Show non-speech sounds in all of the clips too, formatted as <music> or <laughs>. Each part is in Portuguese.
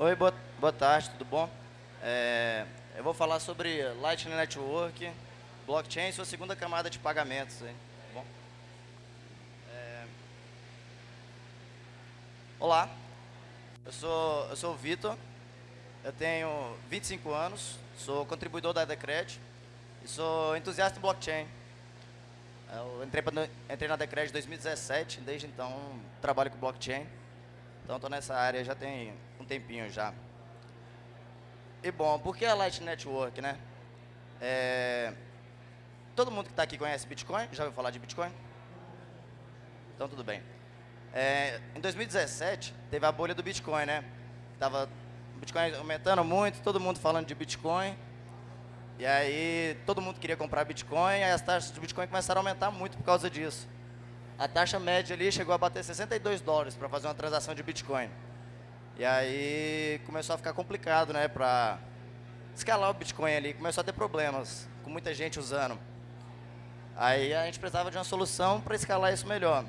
Oi, boa, boa tarde, tudo bom? É, eu vou falar sobre Lightning Network, blockchain e sua segunda camada de pagamentos. Hein? Bom? É, olá, eu sou, eu sou o Vitor, eu tenho 25 anos, sou contribuidor da Decred e sou entusiasta em blockchain. Eu entrei, entrei na Decred em 2017, desde então trabalho com blockchain. Então estou nessa área já tem um tempinho já. E bom, por que a Light Network, né? É, todo mundo que está aqui conhece Bitcoin? Já ouviu falar de Bitcoin? Então tudo bem. É, em 2017 teve a bolha do Bitcoin, né? Tava Bitcoin aumentando muito, todo mundo falando de Bitcoin. E aí todo mundo queria comprar Bitcoin, e as taxas de Bitcoin começaram a aumentar muito por causa disso a taxa média ali chegou a bater 62 dólares para fazer uma transação de Bitcoin. E aí começou a ficar complicado, né, para escalar o Bitcoin ali, começou a ter problemas, com muita gente usando. Aí a gente precisava de uma solução para escalar isso melhor.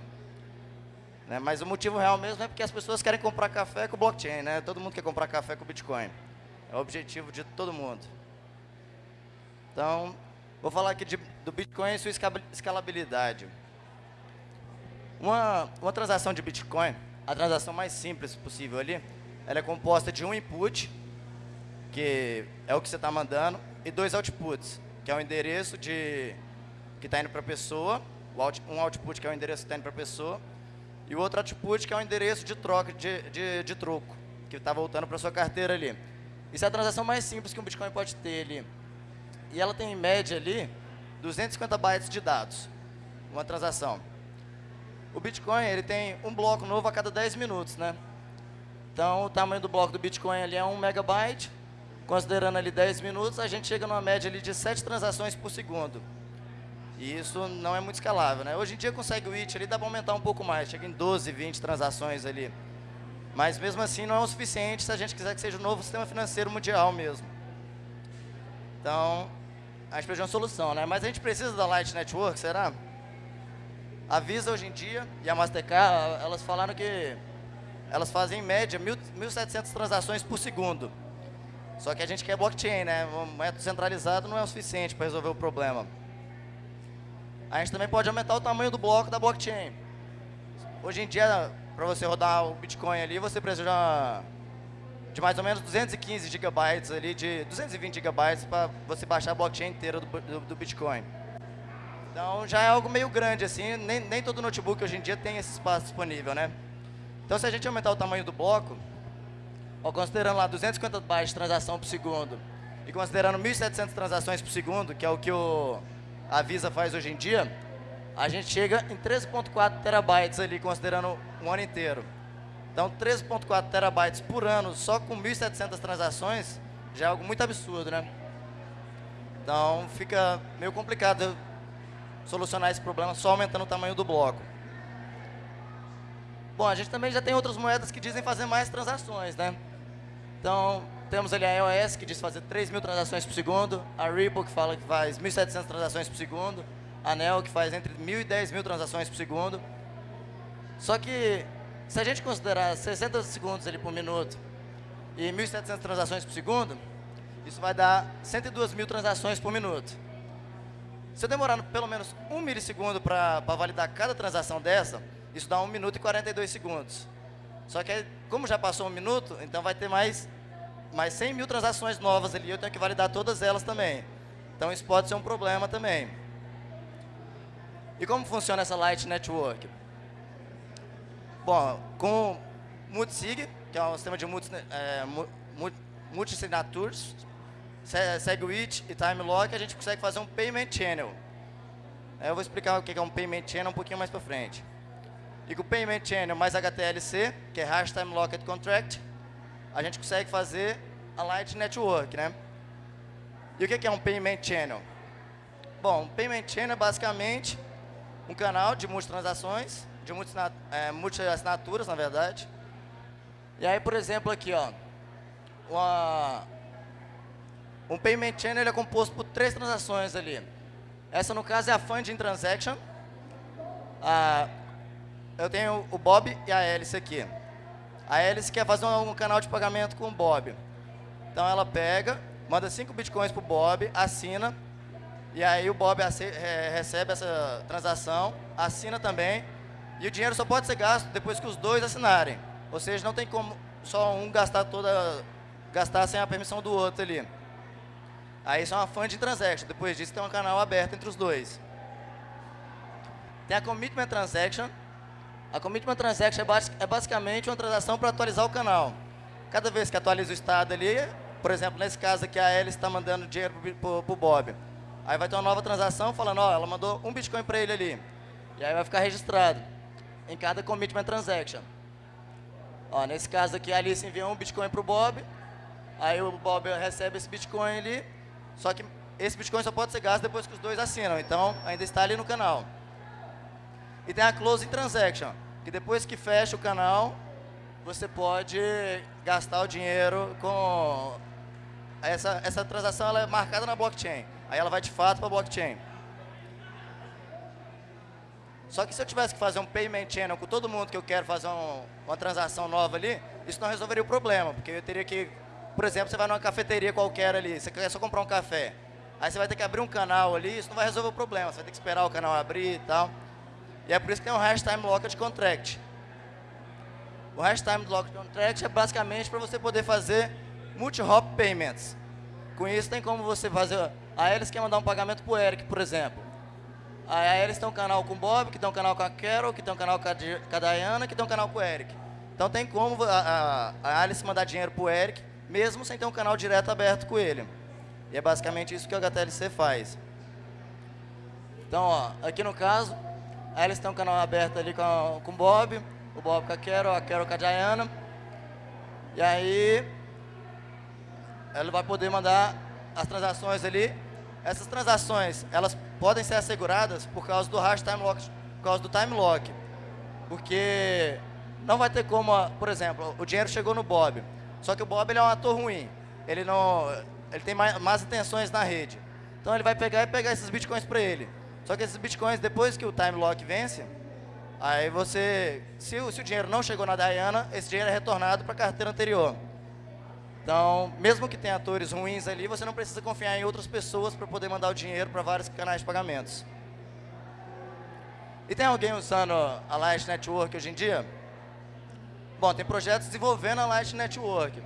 Né, mas o motivo real mesmo é porque as pessoas querem comprar café com blockchain, né? Todo mundo quer comprar café com Bitcoin. É o objetivo de todo mundo. Então, vou falar aqui de, do Bitcoin e sua escalabilidade. Uma, uma transação de Bitcoin, a transação mais simples possível ali, ela é composta de um input, que é o que você está mandando, e dois outputs, que é o endereço de, que está indo para a pessoa, um output que é o endereço que está indo para a pessoa, e o outro output que é o endereço de troca, de, de, de troco, que está voltando para sua carteira ali. Isso é a transação mais simples que um Bitcoin pode ter ali. E ela tem, em média, ali, 250 bytes de dados, uma transação. O Bitcoin ele tem um bloco novo a cada 10 minutos, né? Então, o tamanho do bloco do Bitcoin ali é 1 megabyte. Considerando ali 10 minutos, a gente chega numa média ali de 7 transações por segundo. E isso não é muito escalável, né? Hoje em dia, com o SegWit ali, dá para aumentar um pouco mais. Chega em 12, 20 transações ali. Mas, mesmo assim, não é o suficiente se a gente quiser que seja o novo sistema financeiro mundial mesmo. Então, a gente precisa de uma solução, né? Mas a gente precisa da Light Network, será? A Visa hoje em dia e a Mastercard, elas falaram que elas fazem em média 1.700 transações por segundo. Só que a gente quer blockchain, né? Um método centralizado não é o suficiente para resolver o problema. A gente também pode aumentar o tamanho do bloco da blockchain. Hoje em dia, para você rodar o Bitcoin ali, você precisa de mais ou menos 215 gigabytes ali, de 220 gigabytes para você baixar a blockchain inteira do, do, do Bitcoin. Então já é algo meio grande assim, nem, nem todo notebook hoje em dia tem esse espaço disponível, né? Então se a gente aumentar o tamanho do bloco, ó, considerando lá 250 bytes de transação por segundo e considerando 1.700 transações por segundo, que é o que o, a Visa faz hoje em dia, a gente chega em 13.4 terabytes ali, considerando um ano inteiro. Então 13.4 terabytes por ano, só com 1.700 transações, já é algo muito absurdo, né? Então fica meio complicado solucionar esse problema só aumentando o tamanho do bloco. Bom, a gente também já tem outras moedas que dizem fazer mais transações, né? Então, temos ali a EOS, que diz fazer 3 mil transações por segundo, a Ripple, que fala que faz 1.700 transações por segundo, a Neo, que faz entre 1.000 e 10 mil transações por segundo. Só que, se a gente considerar 60 segundos ali por minuto e 1.700 transações por segundo, isso vai dar 102 mil transações por minuto. Se eu demorar pelo menos um milissegundo para validar cada transação dessa, isso dá 1 minuto e 42 segundos. Só que, como já passou um minuto, então vai ter mais, mais 100 mil transações novas ali, eu tenho que validar todas elas também. Então, isso pode ser um problema também. E como funciona essa Light Network? Bom, com multisig, que é um sistema de multi, é, multi, SegWit e TimeLock, a gente consegue fazer um Payment Channel. Eu vou explicar o que é um Payment Channel um pouquinho mais para frente. E com o Payment Channel mais HTLC, que é Hash Time Locked Contract, a gente consegue fazer a Light Network, né? E o que é um Payment Channel? Bom, um Payment Channel é basicamente um canal de multitransações, de é, multi-assinaturas, na verdade. E aí, por exemplo, aqui, ó, uma, um payment channel é composto por três transações ali. Essa, no caso, é a funding transaction. Ah, eu tenho o Bob e a Alice aqui. A Alice quer fazer um, canal de pagamento com o Bob. Então ela pega, manda 5 bitcoins pro Bob, assina, e aí o Bob recebe essa transação, assina também, e o dinheiro só pode ser gasto depois que os dois assinarem. Ou seja, não tem como só um gastar toda gastar sem a permissão do outro ali. Aí é uma funding transaction. Depois disso tem um canal aberto entre os dois. Tem a commitment transaction. A commitment transaction é, é basicamente uma transação para atualizar o canal. Cada vez que atualiza o estado ali, por exemplo, nesse caso aqui a Alice está mandando dinheiro para o Bob. Aí vai ter uma nova transação falando, ó, ela mandou um Bitcoin para ele ali. E aí vai ficar registrado em cada commitment transaction. Ó, nesse caso aqui a Alice enviou um Bitcoin para o Bob, aí o Bob recebe esse Bitcoin ali, só que esse Bitcoin só pode ser gasto depois que os dois assinam, então ainda está ali no canal. E tem a Closing Transaction, que depois que fecha o canal, você pode gastar o dinheiro com... Essa, essa transação ela é marcada na blockchain, aí ela vai de fato para a blockchain. Só que se eu tivesse que fazer um payment channel com todo mundo que eu quero fazer um, uma transação nova ali, isso não resolveria o problema, porque eu teria que, por exemplo, você vai numa cafeteria qualquer ali, você quer só comprar um café. Aí você vai ter que abrir um canal ali, isso não vai resolver o problema, você vai ter que esperar o canal abrir e tal. E é por isso que tem um hash time locked contract. O hash time locked contract é basicamente para você poder fazer multi-hop payments. Com isso tem como você fazer... Aí eles querem mandar um pagamento para o Eric, por exemplo. Aí eles têm um canal com o Bob, que tem um canal com a Carol, que tem um canal com a, com a Diana, que tem um canal com o Eric. Então tem como a, a, a Alice mandar dinheiro para o Eric, mesmo sem ter um canal direto aberto com ele. E é basicamente isso que o HTLC faz. Então, ó, aqui no caso, a Alice tem um canal aberto ali com, com o Bob, o Bob com a Carol, a Carol com a Diana. E aí, ela vai poder mandar as transações ali. Essas transações, elas podem ser asseguradas por causa do hash time lock, por causa do time lock. Porque não vai ter como, por exemplo, o dinheiro chegou no Bob, só que o Bob ele é um ator ruim. Ele não ele tem mais, mais intenções na rede. Então ele vai pegar e pegar esses bitcoins para ele. Só que esses bitcoins, depois que o time lock vence, aí você, se o, se o dinheiro não chegou na Diana, esse dinheiro é retornado para a carteira anterior. Então, mesmo que tenha atores ruins ali, você não precisa confiar em outras pessoas para poder mandar o dinheiro para vários canais de pagamentos. E tem alguém usando a Light Network hoje em dia? Bom, tem projetos desenvolvendo a Light Network.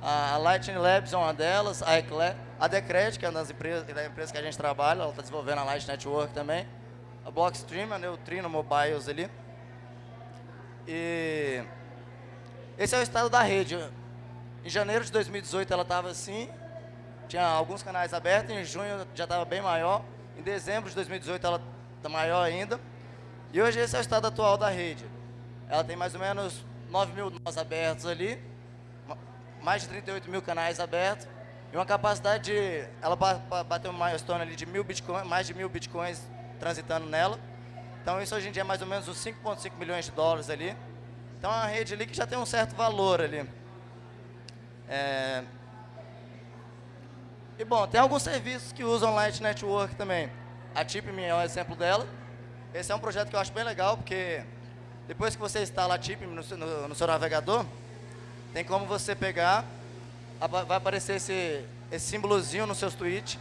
A Lightning Labs é uma delas, a, Eclair, a Decred, que é uma das empresas, da empresa que a gente trabalha, ela está desenvolvendo a Light Network também. A Blockstream, a Neutrino Mobiles ali. E esse é o estado da rede. Em janeiro de 2018 ela estava assim, tinha alguns canais abertos, em junho já estava bem maior, em dezembro de 2018 ela está maior ainda, e hoje esse é o estado atual da rede. Ela tem mais ou menos 9 mil nós abertos ali, mais de 38 mil canais abertos, e uma capacidade de, ela bateu uma milestone ali de mil bitcoins, mais de mil bitcoins transitando nela, então isso hoje em dia é mais ou menos uns 5,5 milhões de dólares ali, então é uma rede ali que já tem um certo valor ali. É... E bom, tem alguns serviços que usam Light Network também. A TipMe é um exemplo dela. Esse é um projeto que eu acho bem legal, porque depois que você instala a TipMe no, no, no seu navegador, tem como você pegar, vai aparecer esse, esse símbolozinho nos seus tweets.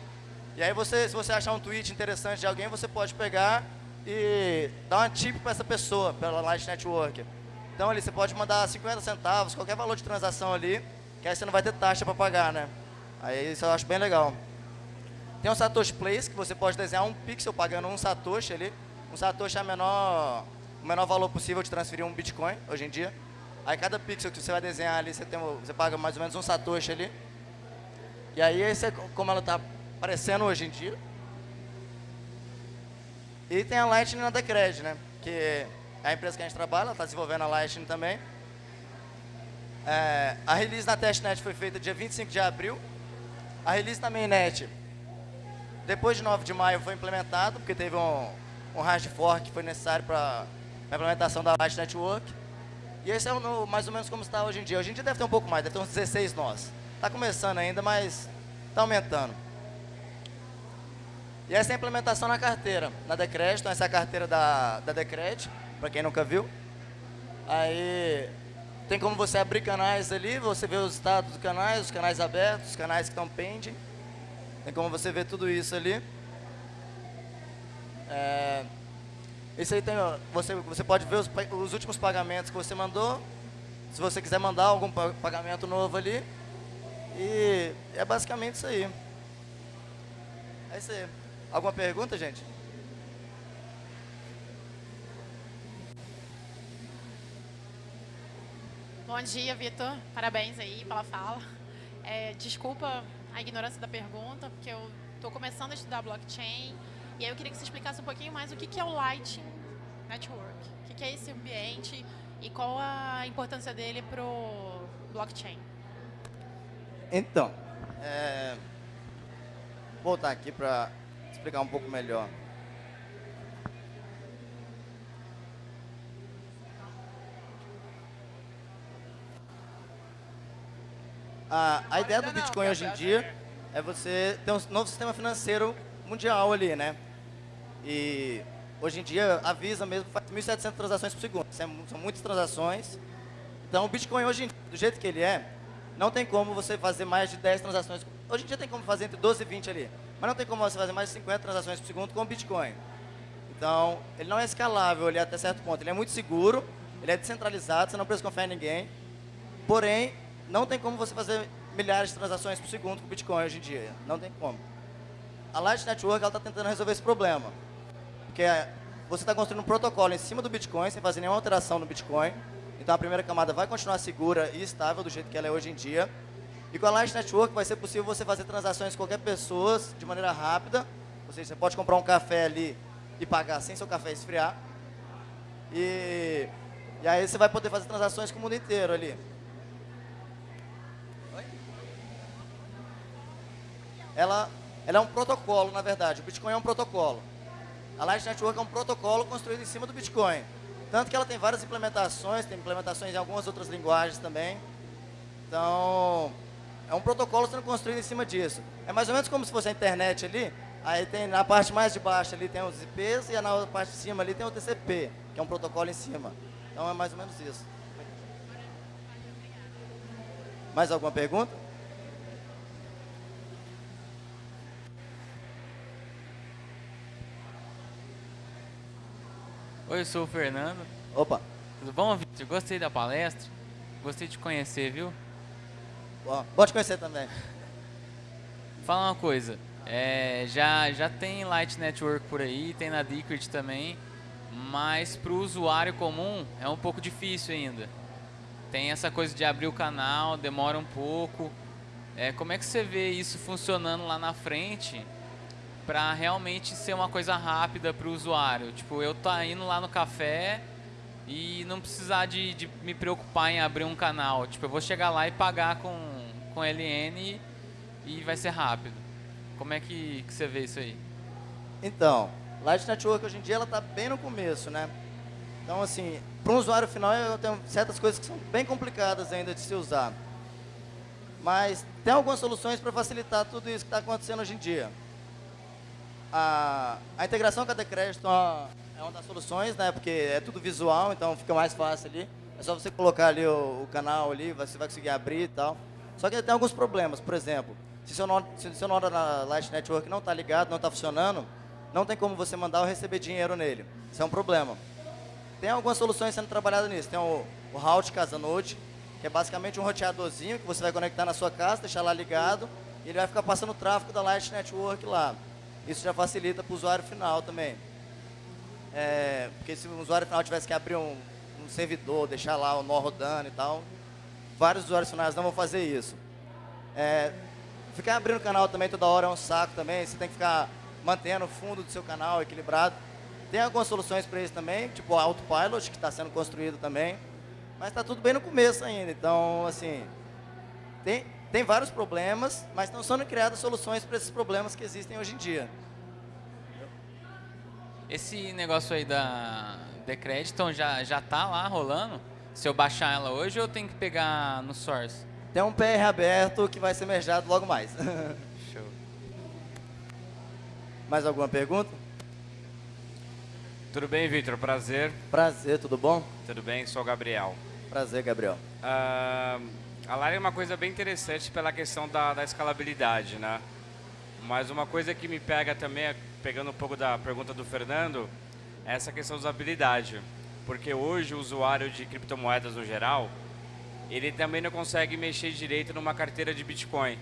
E aí, você, se você achar um tweet interessante de alguém, você pode pegar e dar uma tip para essa pessoa, pela Light Network. Então, ali, você pode mandar 50 centavos, qualquer valor de transação ali, que aí você não vai ter taxa para pagar, né? Aí isso eu acho bem legal. Tem o Satoshi Place, que você pode desenhar um pixel pagando um Satoshi ali. Um Satoshi é a menor, o menor valor possível de transferir um Bitcoin, hoje em dia. Aí cada pixel que você vai desenhar ali, você, tem, você paga mais ou menos um Satoshi ali. E aí, esse é como ela está aparecendo hoje em dia. E tem a Lightning na Decred, né? Que é a empresa que a gente trabalha, está desenvolvendo a Lightning também. É, a release na testnet foi feita dia 25 de abril. A release na mainnet, depois de 9 de maio, foi implementado, porque teve um, um hard fork que foi necessário para a implementação da Light Network. E esse é o, mais ou menos como está hoje em dia. Hoje em dia deve ter um pouco mais, deve ter uns 16 nós. Está começando ainda, mas está aumentando. E essa é a implementação na carteira, na Decred. Então, essa é a carteira da, da Decred, para quem nunca viu. Aí, tem como você abrir canais ali, você vê os status dos canais, os canais abertos, os canais que estão pending. Tem como você ver tudo isso ali. É, isso aí tem, você, você pode ver os, os últimos pagamentos que você mandou. Se você quiser mandar algum pagamento novo ali. E é basicamente isso aí. É isso aí. Alguma pergunta, gente? Bom dia, Vitor. Parabéns aí pela fala. É, desculpa a ignorância da pergunta, porque eu estou começando a estudar blockchain. E aí eu queria que você explicasse um pouquinho mais o que, é o Lightning Network. O que, que é esse ambiente e qual a importância dele para o blockchain. Então, é, vou voltar aqui para explicar um pouco melhor. A, a ideia do Bitcoin hoje em dia é você ter um novo sistema financeiro mundial ali, né? E hoje em dia a Visa mesmo faz 1.700 transações por segundo. São muitas transações. Então o Bitcoin hoje, do jeito que ele é, não tem como você fazer mais de 10 transações. Hoje em dia tem como fazer entre 12 e 20 ali. Mas não tem como você fazer mais de 50 transações por segundo com o Bitcoin. Então, ele não é escalável até certo ponto. Ele é muito seguro, ele é descentralizado, você não precisa confiar em ninguém. Porém, não tem como você fazer milhares de transações por segundo com o Bitcoin hoje em dia. Não tem como. A Light Network está tentando resolver esse problema. Porque você está construindo um protocolo em cima do Bitcoin, sem fazer nenhuma alteração no Bitcoin. Então a primeira camada vai continuar segura e estável do jeito que ela é hoje em dia. E com a Light Network vai ser possível você fazer transações com qualquer pessoa de maneira rápida. Ou seja, você pode comprar um café ali e pagar sem seu café esfriar. E, e aí você vai poder fazer transações com o mundo inteiro ali. ela, ela é um protocolo, na verdade. O Bitcoin é um protocolo. A Light Network é um protocolo construído em cima do Bitcoin. Tanto que ela tem várias implementações, tem implementações em algumas outras linguagens também. Então, é um protocolo sendo construído em cima disso. É mais ou menos como se fosse a internet ali. Aí tem na parte mais de baixo ali tem os IPs e na parte de cima ali tem o TCP, que é um protocolo em cima. Então é mais ou menos isso. Mais alguma pergunta? Oi, eu sou o Fernando. Opa. Tudo bom, Vitor? Gostei da palestra. Gostei de conhecer, viu? Bom, bom te conhecer também. Fala uma coisa. É, já, já tem Light Network por aí, tem na Decred também, mas para o usuário comum é um pouco difícil ainda. Tem essa coisa de abrir o canal, demora um pouco. É, como é que você vê isso funcionando lá na frente para realmente ser uma coisa rápida para o usuário. Tipo, eu tá indo lá no café e não precisar de, de, me preocupar em abrir um canal. Tipo, eu vou chegar lá e pagar com, com LN e vai ser rápido. Como é que, que você vê isso aí? Então, Light Network hoje em dia ela está bem no começo, né? Então, assim, para um usuário final, eu tenho certas coisas que são bem complicadas ainda de se usar. Mas tem algumas soluções para facilitar tudo isso que está acontecendo hoje em dia a, a integração com a Decrédito é uma das soluções, né? Porque é tudo visual, então fica mais fácil ali. É só você colocar ali o, o canal ali, você vai conseguir abrir e tal. Só que tem alguns problemas, por exemplo, se seu nó, se seu nó da Light Network não está ligado, não está funcionando, não tem como você mandar ou receber dinheiro nele. Isso é um problema. Tem algumas soluções sendo trabalhadas nisso. Tem o, o Route Casanode, que é basicamente um roteadorzinho que você vai conectar na sua casa, deixar lá ligado, e ele vai ficar passando o tráfego da Light Network lá. Isso já facilita para o usuário final também. É, porque se o usuário final tivesse que abrir um, um servidor, deixar lá o nó rodando e tal, vários usuários finais não vão fazer isso. É, ficar abrindo o canal também toda hora é um saco também, você tem que ficar mantendo o fundo do seu canal equilibrado. Tem algumas soluções para isso também, tipo o Autopilot, que está sendo construído também, mas está tudo bem no começo ainda, então, assim, tem, tem vários problemas, mas estão sendo criadas soluções para esses problemas que existem hoje em dia. Esse negócio aí da Decrediton já, já tá lá rolando? Se eu baixar ela hoje, eu tenho que pegar no Source? Tem um PR aberto que vai ser mergeado logo mais. <laughs> Show. Mais alguma pergunta? Tudo bem, Vitor? Prazer. Prazer, tudo bom? Tudo bem, sou o Gabriel. Prazer, Gabriel. Uh, a Lara é uma coisa bem interessante pela questão da, da, escalabilidade, né? Mas uma coisa que me pega também, pegando um pouco da pergunta do Fernando, é essa questão da usabilidade. Porque hoje o usuário de criptomoedas no geral, ele também não consegue mexer direito numa carteira de Bitcoin.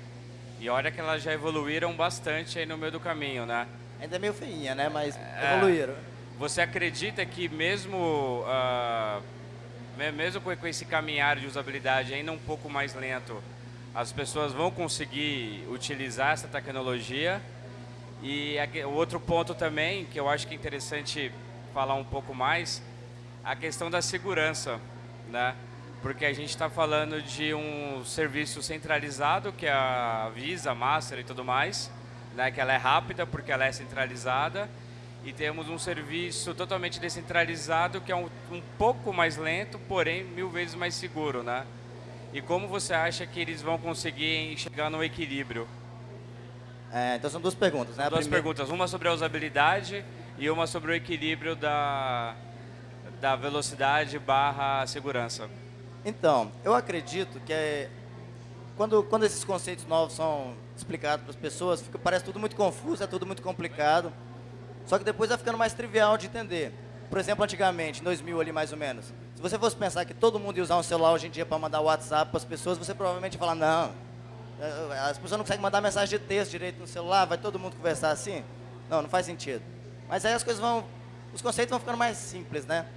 E olha que elas já evoluíram bastante aí no meio do caminho, né? Ainda é meio feinha, né? Mas é, evoluíram. Você acredita que mesmo, uh, mesmo com esse caminhar de usabilidade ainda um pouco mais lento, as pessoas vão conseguir utilizar essa tecnologia? E o outro ponto também, que eu acho que é interessante falar um pouco mais, a questão da segurança, né? porque a gente está falando de um serviço centralizado, que é a Visa, Master e tudo mais, né, que ela é rápida porque ela é centralizada, e temos um serviço totalmente descentralizado, que é um, um pouco mais lento, porém mil vezes mais seguro. Né? E como você acha que eles vão conseguir chegar no equilíbrio? É, então são duas perguntas, né? Duas primeira... perguntas, uma sobre a usabilidade e uma sobre o equilíbrio da, da velocidade barra segurança. Então, eu acredito que é, quando, quando esses conceitos novos são explicados para as pessoas, fica, parece tudo muito confuso, é tudo muito complicado. Só que depois vai ficando mais trivial de entender. Por exemplo, antigamente, em 2000 ali mais ou menos, se você fosse pensar que todo mundo ia usar um celular hoje em dia para mandar WhatsApp para as pessoas, você provavelmente ia falar, não, é, as pessoas não conseguem mandar mensagem de texto direito no celular, vai todo mundo conversar assim? Não, não faz sentido. Mas aí as coisas vão, os conceitos vão ficando mais simples, né?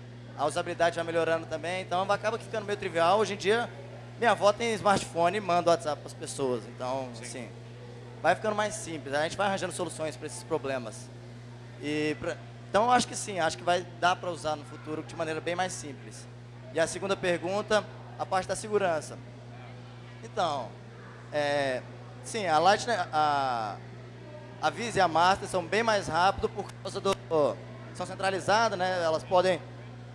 a usabilidade vai melhorando também, então acaba ficando meio trivial. Hoje em dia, minha avó tem smartphone e manda WhatsApp para as pessoas, então, Sim. assim, vai ficando mais simples. A gente vai arranjando soluções para esses problemas. E pra, então, acho que sim, acho que vai dar para usar no futuro de maneira bem mais simples. E a segunda pergunta, a parte da segurança. Então, é, sim, a Lightning, a, a Visa e a Master são bem mais rápidos por causa do... São centralizadas, né? Elas podem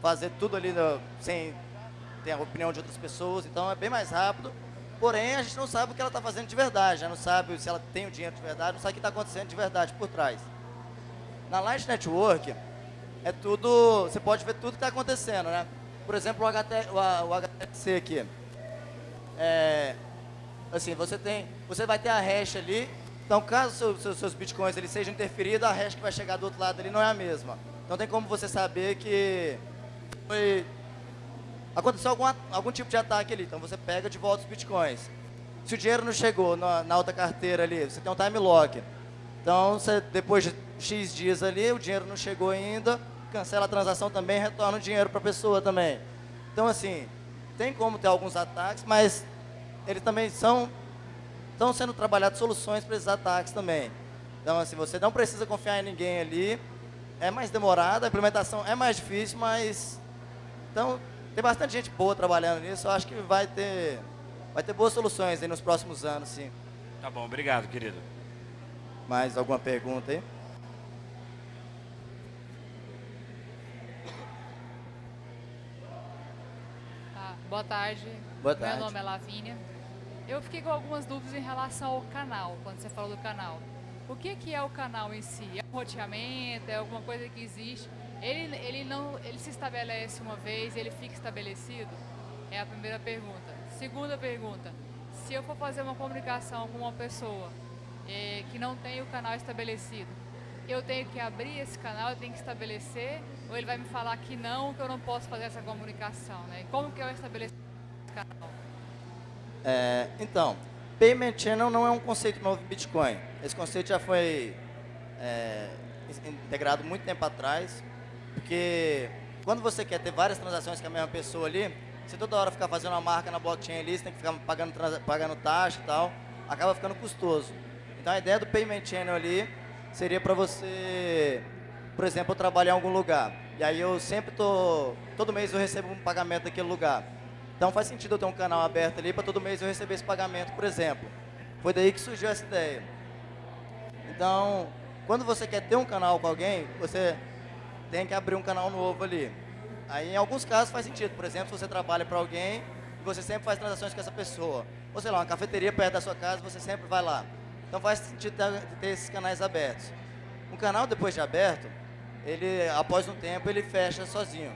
fazer tudo ali no, sem ter a opinião de outras pessoas, então é bem mais rápido. Porém, a gente não sabe o que ela está fazendo de verdade, já não sabe se ela tem o dinheiro de verdade, não sabe o que está acontecendo de verdade por trás. Na Light Network, é tudo, você pode ver tudo que está acontecendo, né? Por exemplo, o, HT, o, o HTC aqui. É, assim, você tem, você vai ter a hash ali, então caso seu, seu, seus bitcoins ele sejam interferidos, a hash que vai chegar do outro lado ali não é a mesma. Então tem como você saber que foi aconteceu algum, algum tipo de ataque ali, então você pega de volta os bitcoins. Se o dinheiro não chegou na, na outra carteira ali, você tem um time lock. Então, você, depois de X dias ali, o dinheiro não chegou ainda, cancela a transação também, retorna o dinheiro para a pessoa também. Então, assim, tem como ter alguns ataques, mas eles também são estão sendo trabalhadas soluções para esses ataques também. Então, assim, você não precisa confiar em ninguém ali, é mais demorada, a implementação é mais difícil, mas então, tem bastante gente boa trabalhando nisso. Eu acho que vai ter, vai ter boas soluções aí nos próximos anos, sim. Tá bom, obrigado, querido. Mais alguma pergunta aí? Boa tarde. Boa tarde. Meu nome é Lavínia. Eu fiquei com algumas dúvidas em relação ao canal, quando você falou do canal. O que, que é o canal em si? É um roteamento? É alguma coisa que existe? Ele, ele, não, ele se estabelece uma vez, ele fica estabelecido? É a primeira pergunta. Segunda pergunta, se eu for fazer uma comunicação com uma pessoa é, que não tem o canal estabelecido, eu tenho que abrir esse canal, eu tenho que estabelecer, ou ele vai me falar que não, que eu não posso fazer essa comunicação, né? Como que eu estabeleço esse canal? É, então, Payment Channel não é um conceito novo em Bitcoin. Esse conceito já foi é, integrado muito tempo atrás porque quando você quer ter várias transações com a mesma pessoa ali, você toda hora ficar fazendo uma marca na blockchain ali, você tem que ficar pagando, pagando taxa e tal, acaba ficando custoso. Então a ideia do Payment Channel ali seria para você, por exemplo, trabalhar em algum lugar. E aí eu sempre tô, todo mês eu recebo um pagamento daquele lugar. Então faz sentido eu ter um canal aberto ali para todo mês eu receber esse pagamento, por exemplo. Foi daí que surgiu essa ideia. Então, quando você quer ter um canal com alguém, você tem que abrir um canal novo ali. Aí, em alguns casos, faz sentido. Por exemplo, se você trabalha para alguém e você sempre faz transações com essa pessoa. Ou, sei lá, uma cafeteria perto da sua casa, você sempre vai lá. Então, faz sentido ter esses canais abertos. Um canal, depois de aberto, ele, após um tempo, ele fecha sozinho.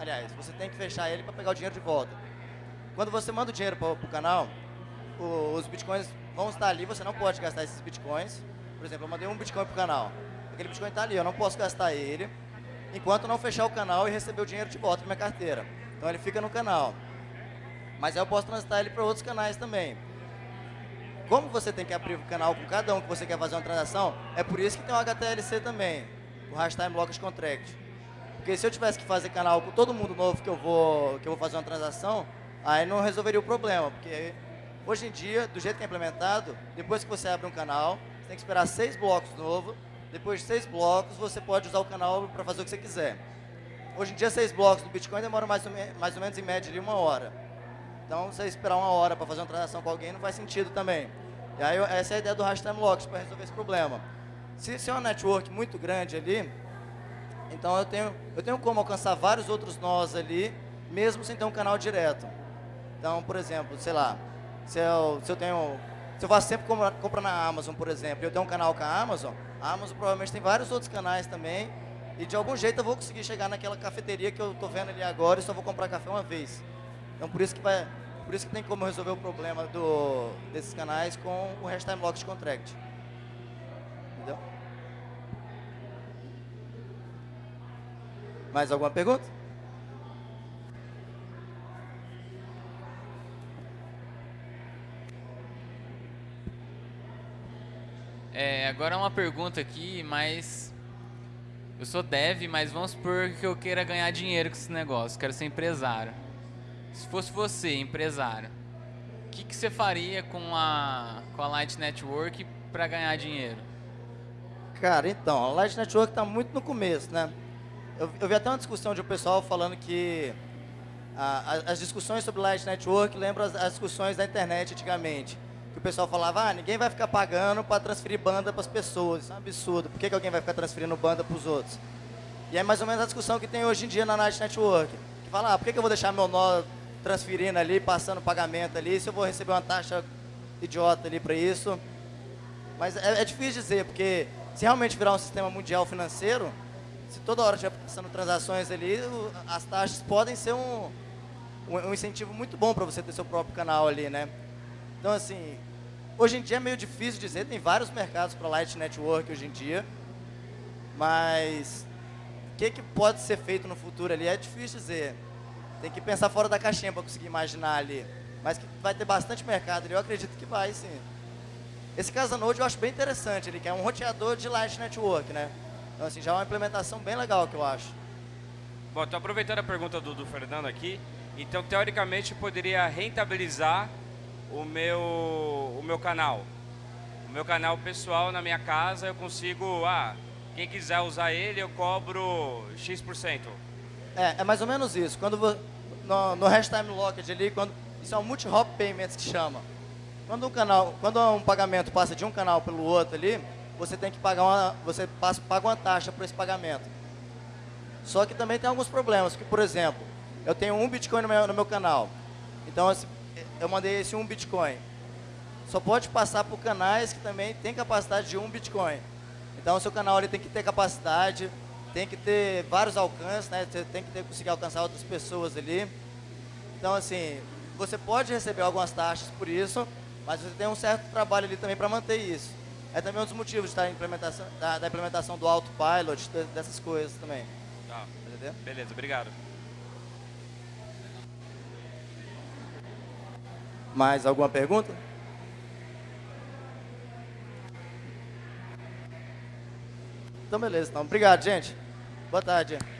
Aliás, você tem que fechar ele para pegar o dinheiro de volta. quando você manda o dinheiro para o canal, os bitcoins vão estar ali, você não pode gastar esses bitcoins. Por exemplo, eu mandei um bitcoin para o canal. Aquele bitcoin está ali, eu não posso gastar ele enquanto não fechar o canal e receber o dinheiro de volta na minha carteira. Então ele fica no canal. Mas aí eu posso transitar ele para outros canais também. Como você tem que abrir o canal com cada um que você quer fazer uma transação, é por isso que tem o HTLC também, o Hash Time Locked Contract. Porque se eu tivesse que fazer canal com todo mundo novo que eu vou, que eu vou fazer uma transação, aí não resolveria o problema. Porque hoje em dia, do jeito que é implementado, depois que você abre um canal, você tem que esperar seis blocos novos. Depois de seis blocos, você pode usar o canal para fazer o que você quiser. Hoje em dia, seis blocos do Bitcoin demoram mais ou, mais ou menos em média uma hora. Então, você esperar uma hora para fazer uma transação com alguém não faz sentido também. E aí, essa é a ideia do Hash Time Locks para resolver esse problema. Se, se é uma network muito grande ali, então eu tenho, eu tenho como alcançar vários outros nós ali, mesmo sem ter um canal direto. Então, por exemplo, sei lá, se eu, se eu tenho. Se eu faço sempre compra, compra na Amazon, por exemplo, e eu tenho um canal com a Amazon, a Amazon provavelmente tem vários outros canais também, e de algum jeito eu vou conseguir chegar naquela cafeteria que eu estou vendo ali agora e só vou comprar café uma vez. Então por isso que vai. Por isso que tem como resolver o problema do, desses canais com o Hash Time Locked Contract. Entendeu? Mais alguma pergunta? É, agora uma pergunta aqui, mas eu sou dev, mas vamos supor que eu queira ganhar dinheiro com esse negócio, quero ser empresário. Se fosse você, empresário, o que, que você faria com a, com a Light Network para ganhar dinheiro? Cara, então, a Light Network está muito no começo, né? Eu, eu vi até uma discussão de um pessoal falando que a- a- as discussões sobre Light Network lembram as, as discussões da internet antigamente. Que o pessoal falava, ah, ninguém vai ficar pagando para transferir banda para as pessoas. Isso é um absurdo. Por que, que alguém vai ficar transferindo banda para os outros? E é mais ou menos a discussão que tem hoje em dia na Light Network. Que fala, ah, por que, que eu vou deixar meu nó transferindo ali, passando pagamento ali, se eu vou receber uma taxa idiota ali para isso? Mas é, é difícil dizer, porque se realmente virar um sistema mundial financeiro, se toda hora estiver passando transações ali, as taxas podem ser um, um, um incentivo muito bom para você ter seu próprio canal ali, né? Então, assim, hoje em dia é meio difícil dizer, tem vários mercados para Light Network hoje em dia, mas o que, que pode ser feito no futuro ali é difícil dizer. Tem que pensar fora da caixinha para conseguir imaginar ali. Mas que vai ter bastante mercado ali, eu acredito que vai, sim. Esse Casanode eu acho bem interessante, ele que é um roteador de Light Network, né? Então, assim, já é uma implementação bem legal que eu acho. Bom, estou aproveitando a pergunta do, do Fernando aqui. Então, teoricamente, eu poderia rentabilizar o meu, o meu canal. O meu canal pessoal na minha casa, eu consigo... Ah, quem quiser usar ele, eu cobro X%. É, é mais ou menos isso. Quando no, no Hash Time Locked ali, quando, isso é um multi-hop payments que chama. Quando um canal, quando um pagamento passa de um canal pelo outro ali, você tem que pagar uma, você passa, paga uma taxa por esse pagamento. Só que também tem alguns problemas, que por exemplo, eu tenho um Bitcoin no meu, no meu canal. Então esse- eu mandei esse um Bitcoin. Só pode passar por canais que também tem capacidade de um Bitcoin. Então o seu canal ele tem que ter capacidade, tem que ter vários alcances, né? Você tem que ter, conseguir alcançar outras pessoas ali. Então assim, você pode receber algumas taxas por isso, mas você tem um certo trabalho ali também para manter isso. É também um dos motivos da implementação, da, da implementação do autopilot, de- dessas coisas também. Tá, Entendeu? beleza, obrigado. Mais alguma pergunta? Então beleza, então. Obrigado, gente. Boa tarde.